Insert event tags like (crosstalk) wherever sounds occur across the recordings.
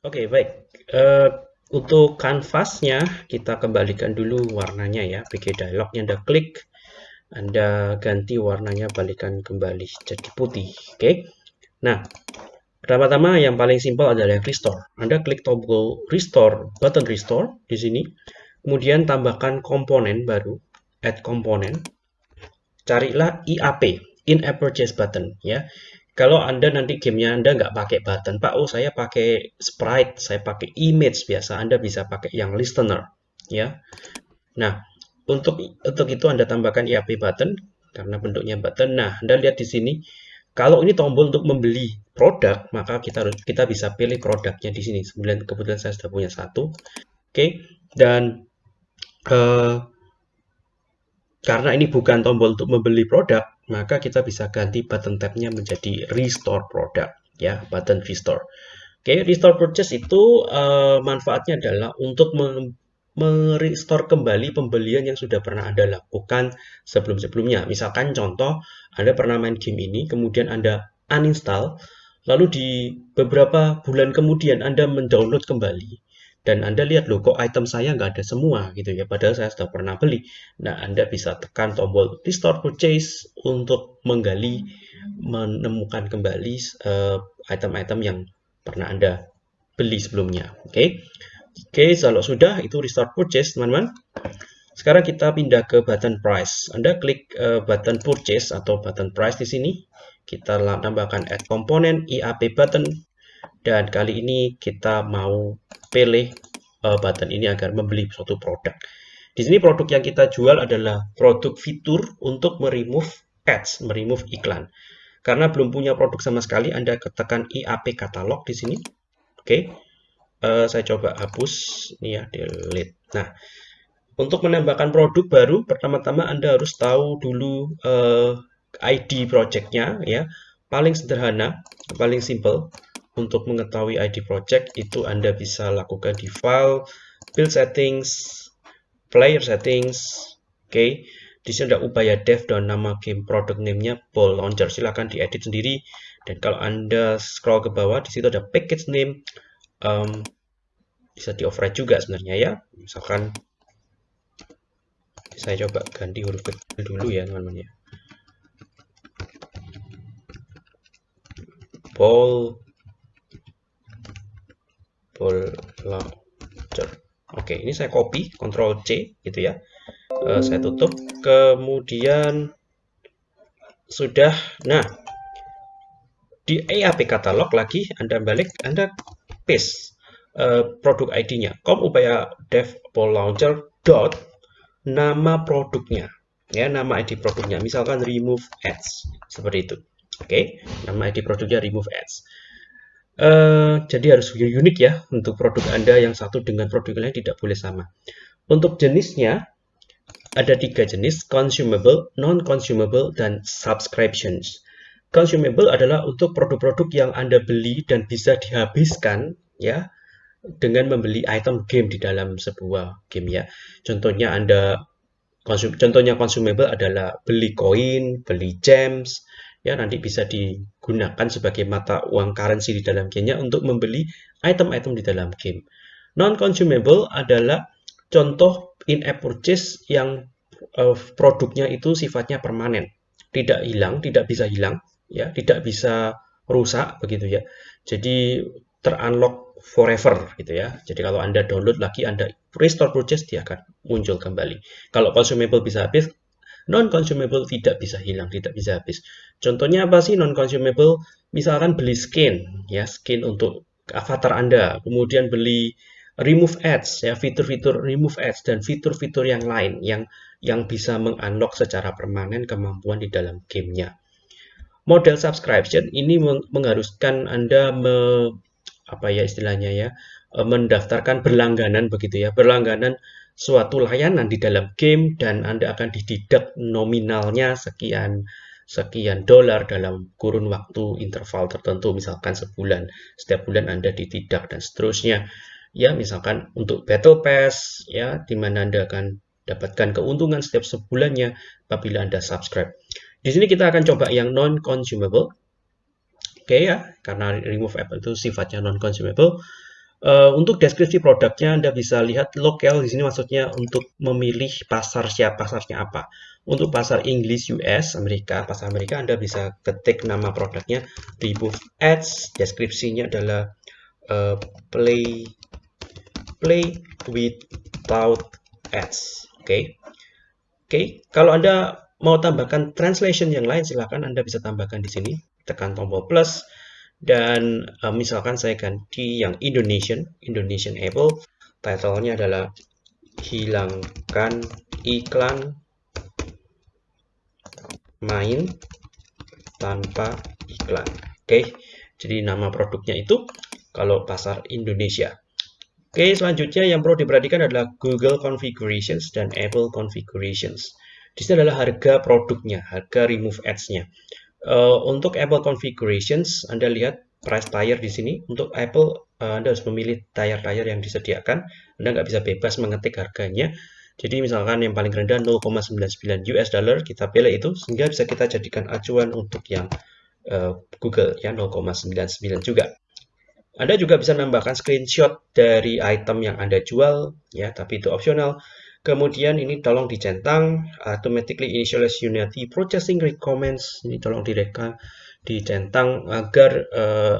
Oke, baik. Uh, untuk kanvasnya, kita kembalikan dulu warnanya ya. PG Dialognya Anda klik, Anda ganti warnanya, balikan kembali jadi putih. Oke. Nah, pertama-tama yang paling simpel adalah restore. Anda klik tombol restore, button restore di sini. Kemudian tambahkan komponen baru, add komponen. Carilah IAP, in-app purchase button ya. Kalau Anda nanti gamenya Anda nggak pakai button, Pak, oh saya pakai sprite, saya pakai image biasa, Anda bisa pakai yang listener, ya. Nah, untuk untuk itu Anda tambahkan IAP button karena bentuknya button. Nah, Anda lihat di sini, kalau ini tombol untuk membeli produk, maka kita kita bisa pilih produknya di sini. Kemudian kebetulan saya sudah punya satu, oke. Okay. Dan uh, karena ini bukan tombol untuk membeli produk, maka kita bisa ganti button tabnya menjadi restore product ya, button restore. Oke, okay, restore purchase itu uh, manfaatnya adalah untuk merestore kembali pembelian yang sudah pernah Anda lakukan sebelum-sebelumnya. Misalkan contoh, Anda pernah main game ini, kemudian Anda uninstall, lalu di beberapa bulan kemudian Anda mendownload kembali dan Anda lihat loh kok item saya nggak ada semua gitu ya. Padahal saya sudah pernah beli. Nah Anda bisa tekan tombol restore purchase untuk menggali menemukan kembali eh, item-item uh, yang pernah Anda beli sebelumnya. Oke? Okay? oke okay, kalau sudah itu restore purchase teman-teman. Sekarang kita pindah ke button price. Anda klik uh, button purchase atau button price di sini. Kita tambahkan add komponen IAP button dan kali ini kita mau pilih uh, button ini agar membeli suatu produk. Di sini produk yang kita jual adalah produk fitur untuk meremove ads, meremove iklan. Karena belum punya produk sama sekali, Anda ketekan IAP katalog di sini. Oke, okay. uh, eh, saya coba hapus, ini ya, delete. Nah, untuk menambahkan produk baru, pertama-tama Anda harus tahu dulu uh, ID projectnya, ya. Paling sederhana, paling simple untuk mengetahui ID project itu Anda bisa lakukan di file, build settings, player settings, oke. Okay. Di sini ada upaya dev dan nama game product name-nya Ball Launcher. Silahkan diedit sendiri. Dan kalau Anda scroll ke bawah, di situ ada package name. Um, bisa di override juga sebenarnya ya. Misalkan saya coba ganti huruf kecil dulu ya teman-teman ya. Ball full launcher. Oke, ini saya copy, Ctrl C gitu ya. Uh, saya tutup. Kemudian sudah. Nah, di EAP katalog lagi Anda balik, Anda paste uh, produk ID-nya. Com upaya dev launcher dot nama produknya. Ya, nama ID produknya. Misalkan remove ads seperti itu. Oke, nama ID produknya remove ads. Uh, jadi harus unik ya untuk produk Anda yang satu dengan produk lain tidak boleh sama. Untuk jenisnya ada tiga jenis, consumable, non-consumable, dan subscriptions. Consumable adalah untuk produk-produk yang Anda beli dan bisa dihabiskan ya dengan membeli item game di dalam sebuah game ya. Contohnya Anda contohnya consumable adalah beli koin, beli gems, ya nanti bisa digunakan sebagai mata uang currency di dalam gamenya untuk membeli item-item di dalam game. Non-consumable adalah contoh in-app purchase yang uh, produknya itu sifatnya permanen, tidak hilang, tidak bisa hilang, ya, tidak bisa rusak begitu ya. Jadi terunlock forever gitu ya. Jadi kalau Anda download lagi, Anda restore purchase, dia akan muncul kembali. Kalau consumable bisa habis, non-consumable tidak bisa hilang, tidak bisa habis. Contohnya apa sih non-consumable? Misalkan beli skin, ya skin untuk avatar Anda, kemudian beli remove ads, ya fitur-fitur remove ads dan fitur-fitur yang lain yang yang bisa mengunlock secara permanen kemampuan di dalam gamenya. Model subscription ini mengharuskan Anda me, apa ya istilahnya ya, mendaftarkan berlangganan begitu ya, berlangganan suatu layanan di dalam game dan Anda akan dididak nominalnya sekian sekian dolar dalam kurun waktu interval tertentu misalkan sebulan. Setiap bulan Anda dididak dan seterusnya. Ya misalkan untuk battle pass ya di mana Anda akan dapatkan keuntungan setiap sebulannya apabila Anda subscribe. Di sini kita akan coba yang non consumable oke okay, ya karena remove app itu sifatnya non consumable Uh, untuk deskripsi produknya Anda bisa lihat local di sini maksudnya untuk memilih pasar siapa pasarnya apa. Untuk pasar English US Amerika, pasar Amerika Anda bisa ketik nama produknya remove ads, deskripsinya adalah uh, play play without ads. Oke. Okay. Oke, okay. kalau Anda mau tambahkan translation yang lain silahkan Anda bisa tambahkan di sini. Tekan tombol plus dan uh, misalkan saya ganti yang Indonesian Indonesian Apple titlenya adalah hilangkan iklan main tanpa iklan. Oke okay. jadi nama produknya itu kalau pasar Indonesia. Oke okay, selanjutnya yang perlu diperhatikan adalah Google Configurations dan Apple Configurations. Di sini adalah harga produknya harga remove ads-nya Uh, untuk Apple configurations, Anda lihat price tier di sini. Untuk Apple, uh, Anda harus memilih tier-tier yang disediakan. Anda nggak bisa bebas mengetik harganya. Jadi misalkan yang paling rendah 0,99 US dollar, kita pilih itu sehingga bisa kita jadikan acuan untuk yang uh, Google ya 0,99 juga. Anda juga bisa menambahkan screenshot dari item yang Anda jual ya, tapi itu opsional. Kemudian ini tolong dicentang automatically initialize Unity processing recommends ini tolong direka dicentang agar uh,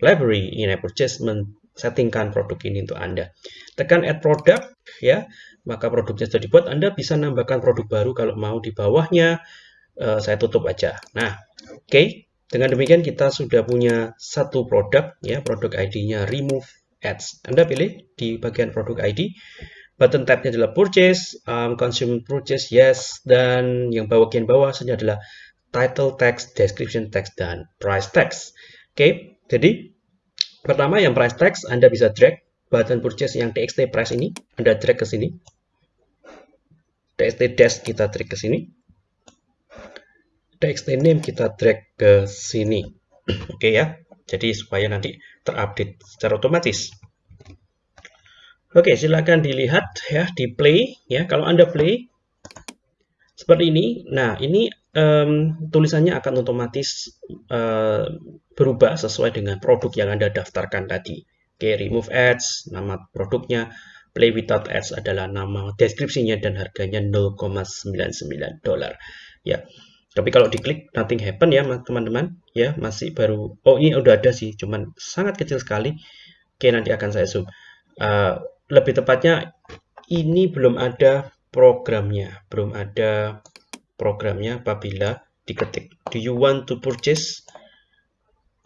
library in purchase settingkan produk ini untuk Anda. Tekan add product ya, maka produknya sudah dibuat. Anda bisa nambahkan produk baru kalau mau di bawahnya. Uh, saya tutup aja. Nah, oke. Okay. Dengan demikian kita sudah punya satu produk ya, produk ID-nya remove ads. Anda pilih di bagian produk ID button tabnya adalah purchase, um, consume purchase, yes, dan yang bagian bawah saja adalah title text, description text, dan price text. Oke, okay, jadi pertama yang price text Anda bisa drag button purchase yang txt price ini, Anda drag ke sini. txt dash kita drag ke sini. txt name kita drag ke sini. (clears throat) Oke okay, ya. Jadi supaya nanti terupdate secara otomatis. Oke, silakan dilihat ya di play ya. Kalau Anda play seperti ini, nah ini um, tulisannya akan otomatis uh, berubah sesuai dengan produk yang Anda daftarkan tadi. Oke, remove ads, nama produknya, play without ads adalah nama deskripsinya dan harganya 0,99 dolar. Ya. Tapi kalau diklik nothing happen ya teman-teman, ya masih baru. Oh ini udah ada sih, cuman sangat kecil sekali. Oke nanti akan saya zoom. Uh, lebih tepatnya ini belum ada programnya, belum ada programnya apabila diketik. Do you want to purchase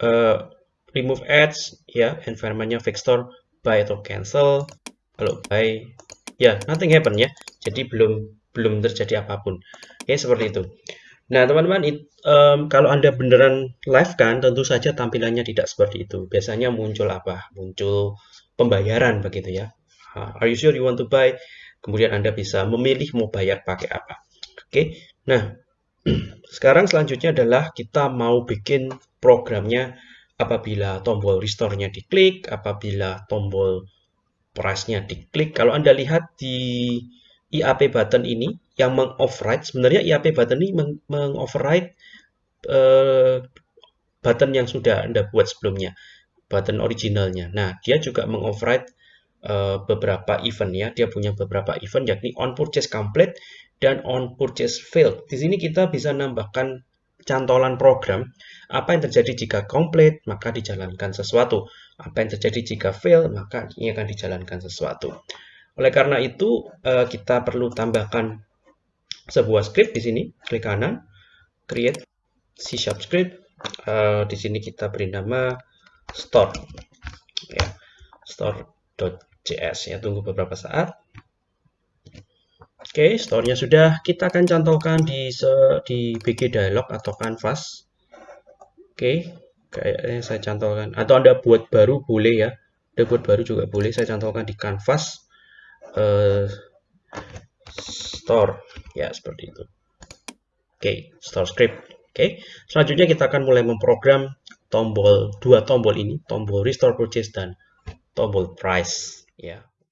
uh, remove ads? Ya environmentnya vector buy atau cancel. Kalau buy ya nothing happen ya. Jadi belum belum terjadi apa pun. Ya seperti itu. Nah teman-teman um, kalau anda beneran live kan tentu saja tampilannya tidak seperti itu. Biasanya muncul apa? Muncul pembayaran begitu ya are you sure you want to buy? Kemudian Anda bisa memilih mau bayar pakai apa. Oke, nah (clears throat) sekarang selanjutnya adalah kita mau bikin programnya apabila tombol restore-nya diklik, apabila tombol price-nya diklik. Kalau Anda lihat di IAP button ini yang meng-override, sebenarnya IAP button ini meng-override uh, button yang sudah Anda buat sebelumnya, button originalnya. Nah, dia juga meng-override uh, beberapa event ya. Dia punya beberapa event yakni on purchase complete dan on purchase failed. Di sini kita bisa nambahkan cantolan program. Apa yang terjadi jika complete, maka dijalankan sesuatu. Apa yang terjadi jika fail, maka ini akan dijalankan sesuatu. Oleh karena itu, uh, kita perlu tambahkan sebuah script di sini. Klik kanan, create C Sharp script. Uh, di sini kita beri nama store. Ya, store JS ya tunggu beberapa saat. Oke store-nya sudah. Kita akan cantolkan di di BG dialog atau canvas. Oke kayaknya saya cantolkan. Atau anda buat baru boleh ya. Anda buat baru juga boleh. Saya cantolkan di canvas. Uh, store. Ya seperti itu. Oke store script. Oke selanjutnya kita akan mulai memprogram tombol dua tombol ini. Tombol restore purchase dan tombol price Yeah.